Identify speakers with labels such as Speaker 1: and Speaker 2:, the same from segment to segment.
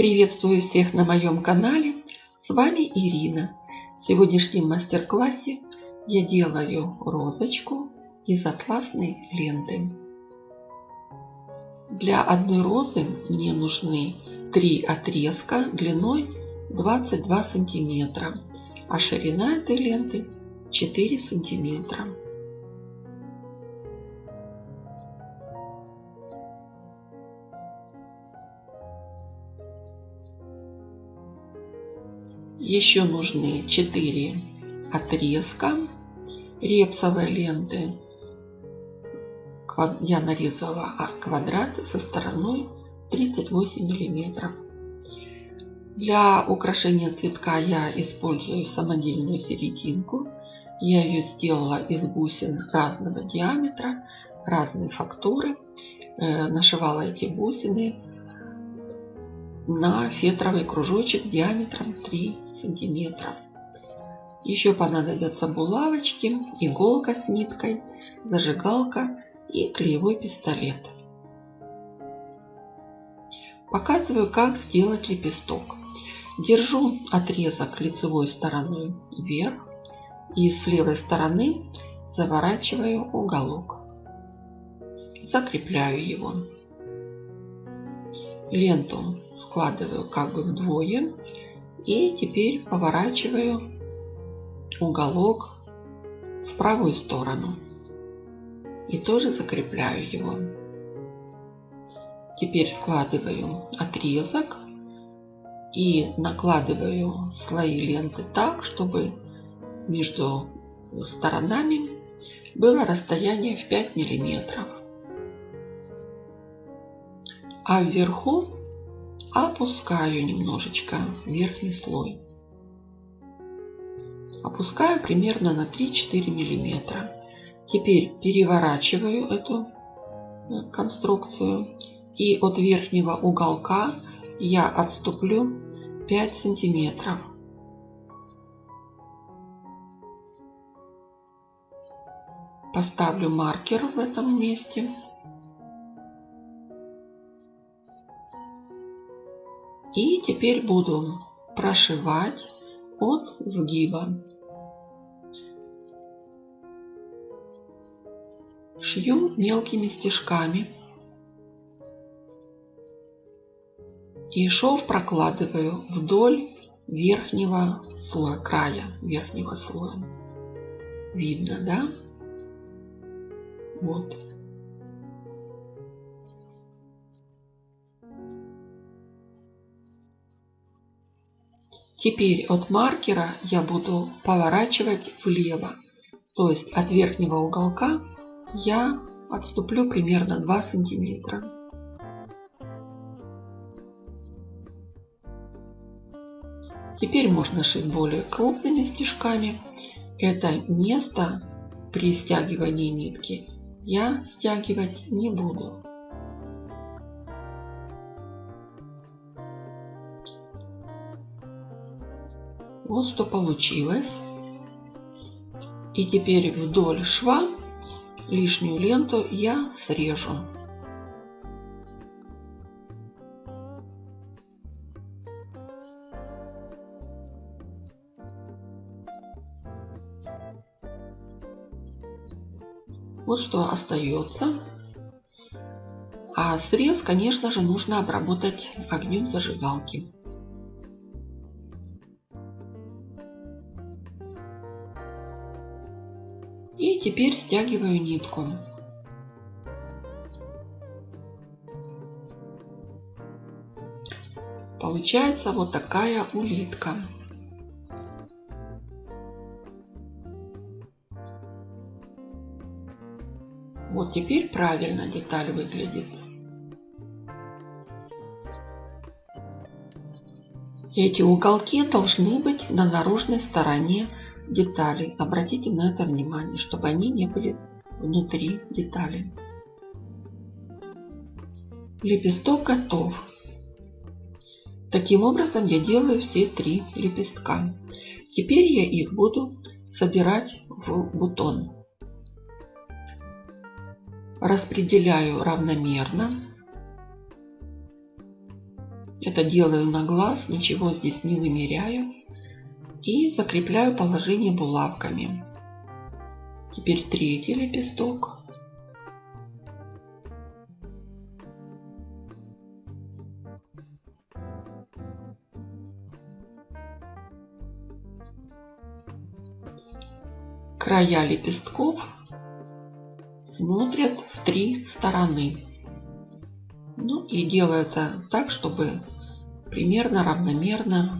Speaker 1: Приветствую всех на моем канале. С вами Ирина. В сегодняшнем мастер-классе я делаю розочку из атласной ленты. Для одной розы мне нужны три отрезка длиной 22 сантиметра, а ширина этой ленты 4 сантиметра. Еще нужны 4 отрезка репсовой ленты. Я нарезала квадрат со стороной 38 миллиметров. Для украшения цветка я использую самодельную серединку. Я ее сделала из бусин разного диаметра, разной фактуры. Э, нашивала эти бусины на фетровый кружочек диаметром 3 сантиметра. Еще понадобятся булавочки, иголка с ниткой, зажигалка и клеевой пистолет. Показываю, как сделать лепесток. Держу отрезок лицевой стороной вверх и с левой стороны заворачиваю уголок. Закрепляю его ленту складываю как бы вдвое и теперь поворачиваю уголок в правую сторону и тоже закрепляю его. Теперь складываю отрезок и накладываю слои ленты так, чтобы между сторонами было расстояние в 5 миллиметров а вверху опускаю немножечко верхний слой. Опускаю примерно на 3-4 миллиметра. Теперь переворачиваю эту э, конструкцию и от верхнего уголка я отступлю 5 сантиметров. Поставлю маркер в этом месте. И теперь буду прошивать от сгиба. Шью мелкими стежками. И шов прокладываю вдоль верхнего слоя, края верхнего слоя. Видно, да? Вот. Теперь от маркера я буду поворачивать влево. То есть от верхнего уголка я отступлю примерно 2 сантиметра. Теперь можно шить более крупными стежками. Это место при стягивании нитки я стягивать не буду. Вот что получилось. И теперь вдоль шва лишнюю ленту я срежу. Вот что остается. А срез, конечно же, нужно обработать огнем зажигалки. Теперь стягиваю нитку. Получается вот такая улитка. Вот теперь правильно деталь выглядит. Эти уголки должны быть на наружной стороне деталей. Обратите на это внимание, чтобы они не были внутри деталей. Лепесток готов. Таким образом я делаю все три лепестка. Теперь я их буду собирать в бутон. Распределяю равномерно. Это делаю на глаз, ничего здесь не вымеряю. И закрепляю положение булавками. Теперь третий лепесток. Края лепестков смотрят в три стороны. Ну и делаю так, чтобы примерно равномерно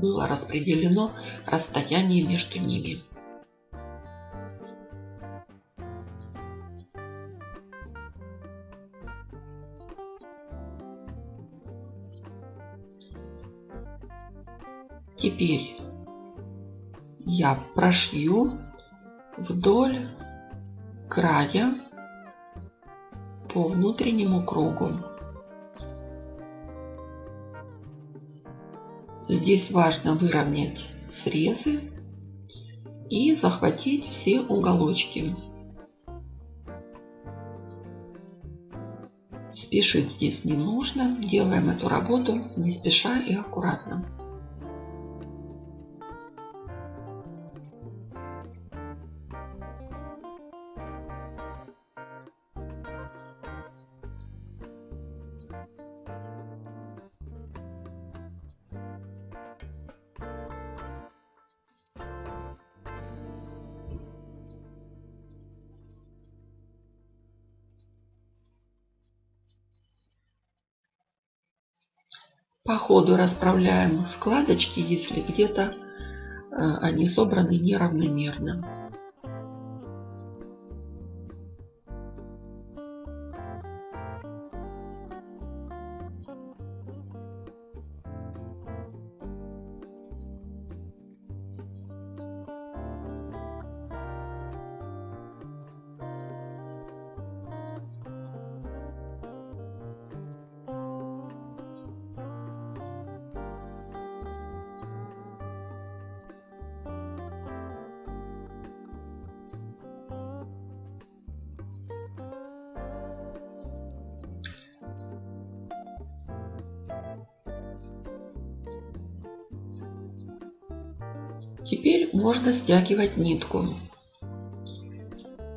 Speaker 1: было распределено расстояние между ними. Теперь я прошью вдоль края по внутреннему кругу. Здесь важно выровнять срезы и захватить все уголочки. Спешить здесь не нужно. Делаем эту работу не спеша и аккуратно. По ходу расправляем складочки, если где-то э, они собраны неравномерно. Теперь можно стягивать нитку.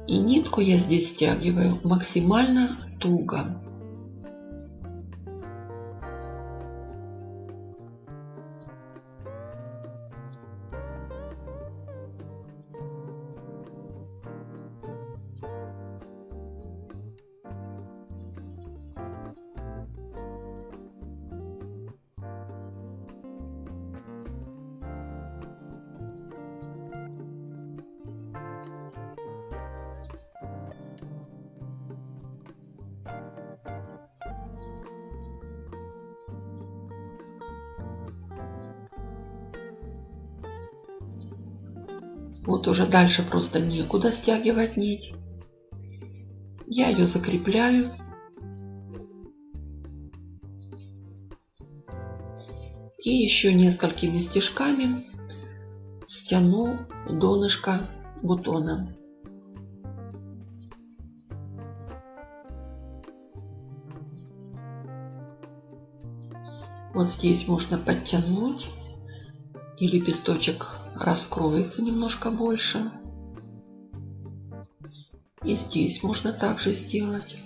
Speaker 1: И нитку я здесь стягиваю максимально туго. Вот уже дальше просто некуда стягивать нить. Я ее закрепляю. И еще несколькими стежками стяну донышко бутона. Вот здесь можно подтянуть и лепесточек раскроется немножко больше. И здесь можно также сделать.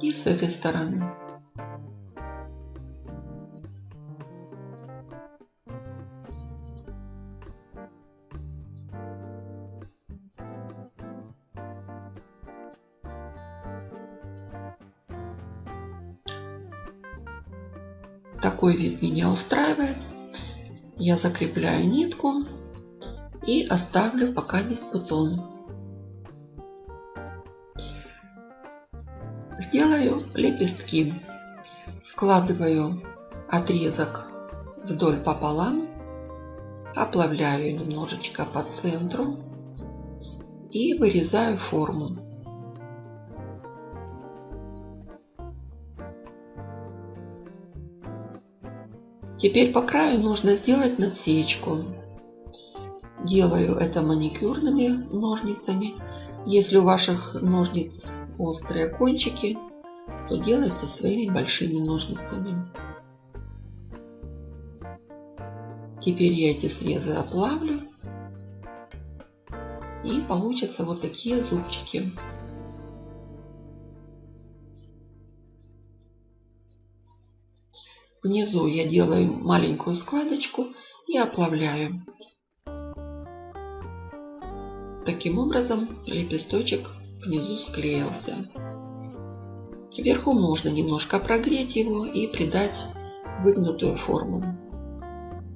Speaker 1: И с этой стороны. Такой вид меня устраивает. Я закрепляю нитку и оставлю пока весь бутон. Сделаю лепестки. Складываю отрезок вдоль пополам, оплавляю немножечко по центру и вырезаю форму. Теперь по краю нужно сделать надсечку. Делаю это маникюрными ножницами Если у ваших ножниц острые кончики, то делайте своими большими ножницами. Теперь я эти срезы оплавлю. И получатся вот такие зубчики. Внизу я делаю маленькую складочку и оплавляю. Таким образом лепесточек внизу склеился. Вверху можно немножко прогреть его и придать выгнутую форму.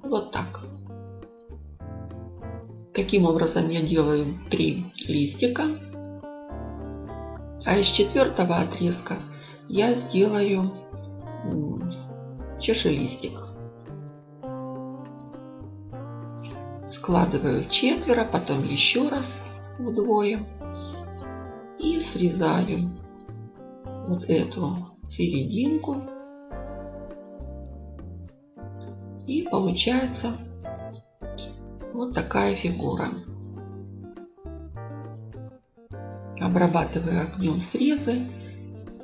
Speaker 1: Вот так. Таким образом я делаю три листика. А из четвертого отрезка я сделаю чашелистик. Складываю четверо, потом еще раз вдвое и срезаю вот эту серединку и получается вот такая фигура. Обрабатываю огнем срезы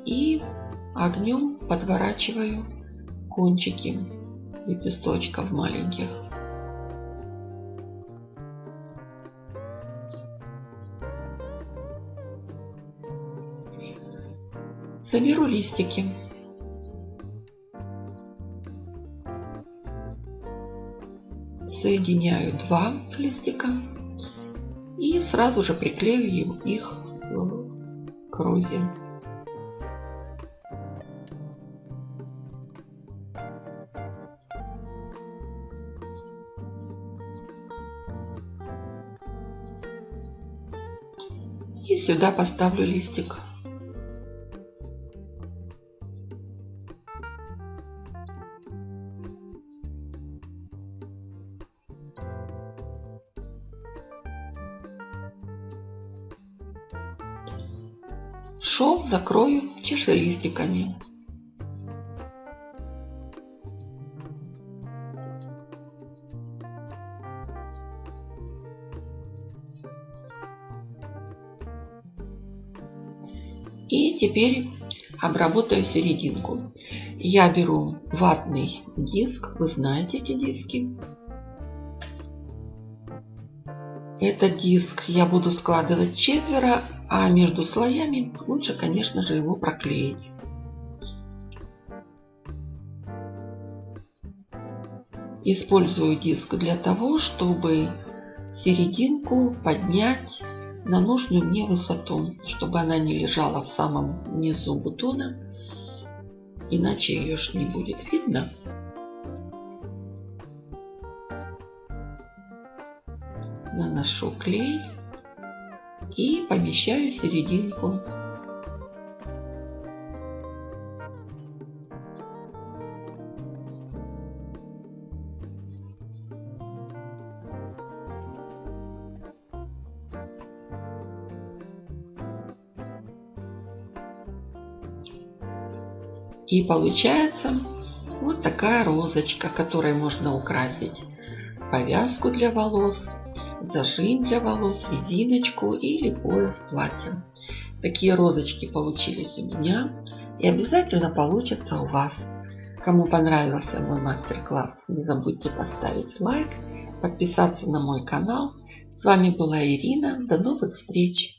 Speaker 1: и огнем подворачиваю кончики лепесточков маленьких. Соберу листики. Соединяю два листика и сразу же приклею их к розе. И сюда поставлю листик. Шов закрою чашелистиками. Теперь обработаю серединку. Я беру ватный диск, вы знаете эти диски. Этот диск я буду складывать четверо, а между слоями лучше, конечно же, его проклеить. Использую диск для того, чтобы серединку поднять на нужную мне высоту, чтобы она не лежала в самом низу бутона, иначе ее ж не будет видно. наношу клей и помещаю серединку. И получается вот такая розочка, которой можно украсить повязку для волос зажим для волос, резиночку или пояс платья. Такие розочки получились у меня и обязательно получатся у вас. Кому понравился мой мастер-класс, не забудьте поставить лайк, подписаться на мой канал. С вами была Ирина. До новых встреч!